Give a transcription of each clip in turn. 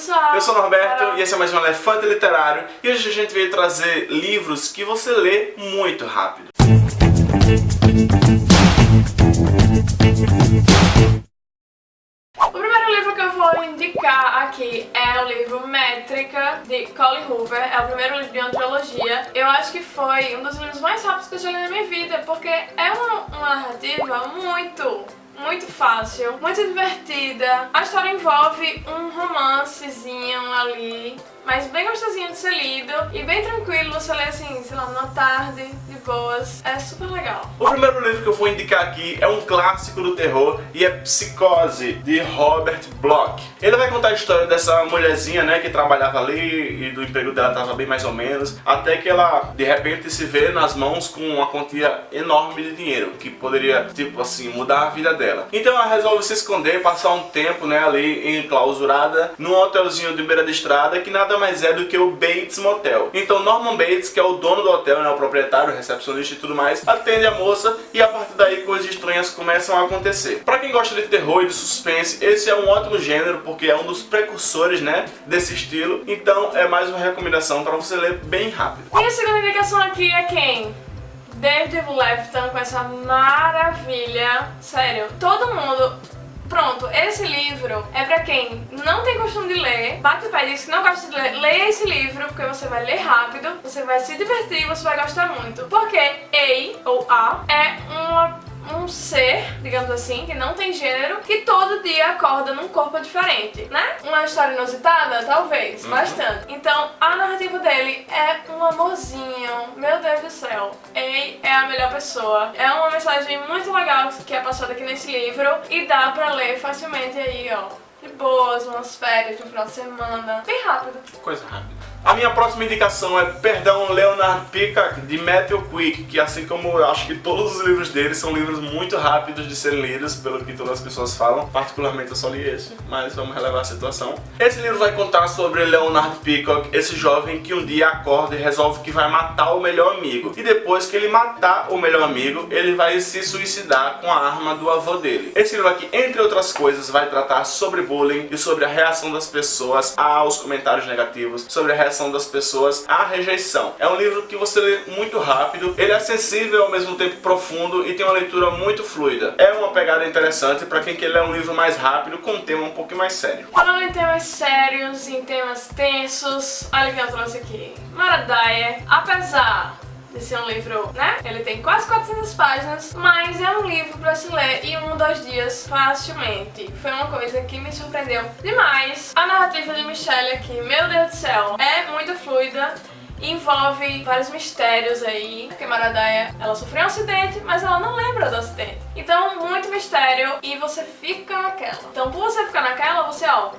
pessoal! Eu sou o Norberto e esse é mais um Elefante Literário e hoje a gente veio trazer livros que você lê muito rápido. O primeiro livro que eu vou indicar aqui é o livro Métrica, de Colin Hoover. É o primeiro livro de antologia. Eu acho que foi um dos livros mais rápidos que eu já li na minha vida, porque é uma, uma narrativa muito muito fácil, muito divertida. A história envolve um romancezinho ali mas bem gostosinho de ser lido e bem tranquilo, você lê assim, sei lá, numa tarde, de boas, é super legal. O primeiro livro que eu vou indicar aqui é um clássico do terror e é Psicose, de Robert Bloch. Ele vai contar a história dessa mulherzinha, né, que trabalhava ali e do emprego dela estava bem mais ou menos, até que ela, de repente, se vê nas mãos com uma quantia enorme de dinheiro, que poderia, tipo assim, mudar a vida dela. Então ela resolve se esconder, passar um tempo, né, ali enclausurada, num hotelzinho de beira de estrada, que nada nada mais é do que o Bates Motel. Então Norman Bates, que é o dono do hotel, né, o proprietário, o recepcionista e tudo mais, atende a moça e a partir daí coisas estranhas começam a acontecer. Pra quem gosta de terror e de suspense, esse é um ótimo gênero porque é um dos precursores, né, desse estilo. Então é mais uma recomendação para você ler bem rápido. E a segunda indicação aqui é quem? David Lefton com essa maravilha. Sério, todo mundo Pronto, esse livro é pra quem não tem costume de ler, bate o pé diz que não gosta de ler, leia esse livro, porque você vai ler rápido, você vai se divertir você vai gostar muito. Porque A, ou A, é uma um ser, digamos assim, que não tem gênero, que todo dia acorda num corpo diferente, né? Uma história inusitada? Talvez, uhum. bastante. Então, a narrativa dele é um amorzinho, meu Deus do céu. Ei é a melhor pessoa. É uma mensagem muito legal que é passada aqui nesse livro e dá pra ler facilmente aí, ó. De boas, umas férias no final de semana. Bem rápido. Coisa rápida. A minha próxima indicação é Perdão Leonard Peacock, de Matthew Quick, que assim como eu acho que todos os livros dele são livros muito rápidos de serem lidos, pelo que todas as pessoas falam. Particularmente eu só li esse, mas vamos relevar a situação. Esse livro vai contar sobre Leonard Peacock, esse jovem que um dia acorda e resolve que vai matar o melhor amigo. E depois que ele matar o melhor amigo, ele vai se suicidar com a arma do avô dele. Esse livro aqui, entre outras coisas, vai tratar sobre bullying e sobre a reação das pessoas aos comentários negativos, sobre a reação reação das pessoas à rejeição. É um livro que você lê muito rápido, ele é acessível ao mesmo tempo profundo e tem uma leitura muito fluida. É uma pegada interessante para quem quer ler um livro mais rápido com um tema um pouco mais sério. Falando em temas sérios, em temas tensos, olha o que eu trouxe aqui. Maradaia, apesar de ser um livro, né? Ele tem quase 400 páginas, mas é um livro pra se ler em um, dois dias facilmente. Foi uma coisa que me surpreendeu demais. A narrativa de Michelle aqui, meu Deus do céu, é muito fluida envolve vários mistérios aí. Porque Maradaia, ela sofreu um acidente, mas ela não lembra do acidente. Então, muito mistério e você fica naquela. Então, por você ficar naquela, você, ó,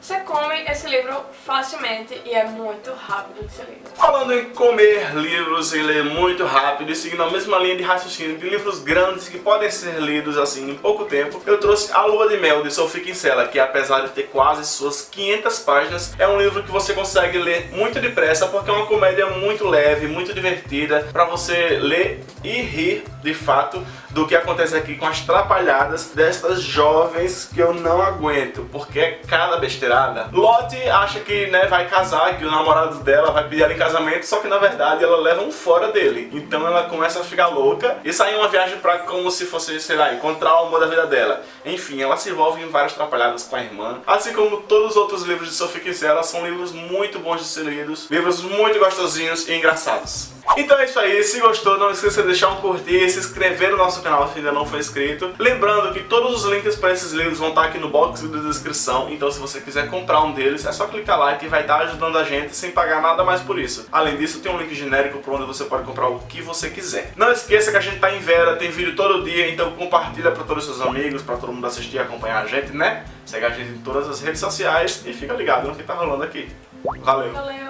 você come esse livro facilmente e é muito rápido de ser lido. Falando em comer livros e ler muito rápido e seguindo a mesma linha de raciocínio de livros grandes que podem ser lidos assim em pouco tempo, eu trouxe A Lua de Mel de Sophie Kinsella, que apesar de ter quase suas 500 páginas, é um livro que você consegue ler muito depressa porque é uma comédia muito leve, muito divertida, para você ler e rir de fato do que acontece aqui com as trapalhadas destas jovens que eu não aguento, porque é cada besteirada. Lottie acha que né, vai casar, que o namorado dela vai pedir ela em casamento, só que na verdade ela leva um fora dele. Então ela começa a ficar louca e sai em uma viagem pra como se fosse, sei lá, encontrar o amor da vida dela. Enfim, ela se envolve em várias trapalhadas com a irmã. Assim como todos os outros livros de Sophie Kinsella, são livros muito bons de ser lidos, livros muito gostosinhos e engraçados. Então é isso aí, se gostou não esqueça de deixar um curtir, se inscrever no nosso canal se ainda não for inscrito. Lembrando que todos os links para esses livros vão estar aqui no box da descrição, então se você quiser comprar um deles é só clicar lá que vai estar ajudando a gente sem pagar nada mais por isso. Além disso tem um link genérico para onde você pode comprar o que você quiser. Não esqueça que a gente está em Vera, tem vídeo todo dia, então compartilha para todos os seus amigos, para todo mundo assistir e acompanhar a gente, né? Segue a gente em todas as redes sociais e fica ligado no que tá rolando aqui. Valeu! Valeu!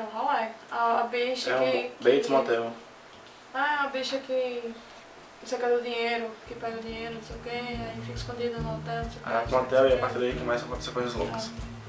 Um rolê. A, bicha é que... Bates Motel. Ah, a bicha que... Você quer o dinheiro, que pega o dinheiro, não sei o que, aí fica escondida no hotel, não sei o que. Ah, no hotel e a partir daí começa a acontecer coisas loucas. Ah.